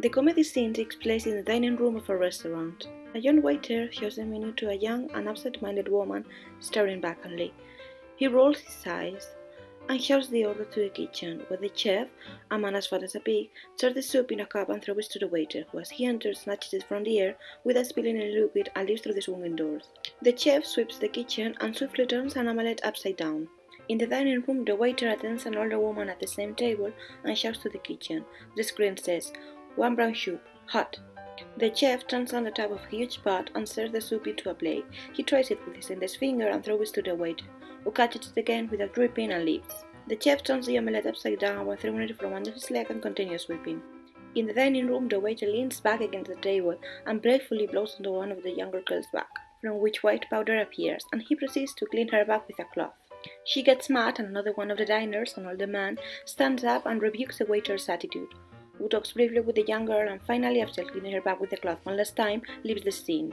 The comedy scene takes place in the dining room of a restaurant. A young waiter shows the menu to a young and absent-minded woman staring vacantly. He rolls his eyes and shouts the order to the kitchen, where the chef, a man as fat as a pig, serves the soup in a cup and throws it to the waiter, who as he enters snatches it from the air without spilling any liquid and leaves through the swinging doors. The chef sweeps the kitchen and swiftly turns an omelette upside down. In the dining room, the waiter attends an older woman at the same table and shouts to the kitchen. The screen says, one brown soup, hot. The chef turns on the top of a huge pot and serves the soup into a plate. He tries it with his index finger and throws it to the waiter, who catches it again without dripping and leaves. The chef turns the omelette upside down while throwing it from under his leg and continues sweeping. In the dining room, the waiter leans back against the table and playfully blows onto one of the younger girl's back, from which white powder appears, and he proceeds to clean her back with a cloth. She gets mad, and another one of the diners, an older man, stands up and rebukes the waiter's attitude who talks briefly with the young girl and finally, after cleaning her back with the cloth one last time, leaves the scene.